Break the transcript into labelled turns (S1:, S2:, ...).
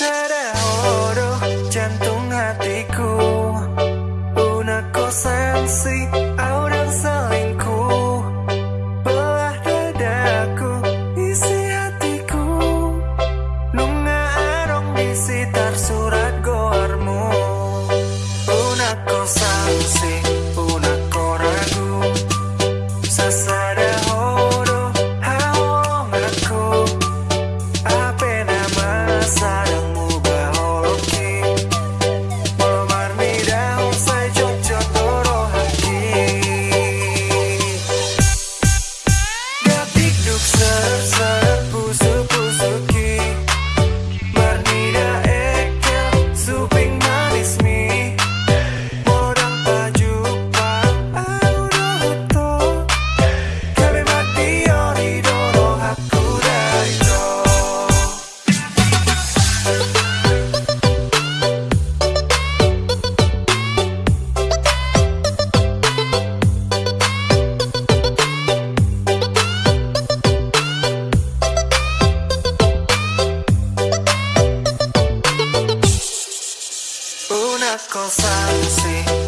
S1: Sedih horo jantung hatiku Una si. cosa.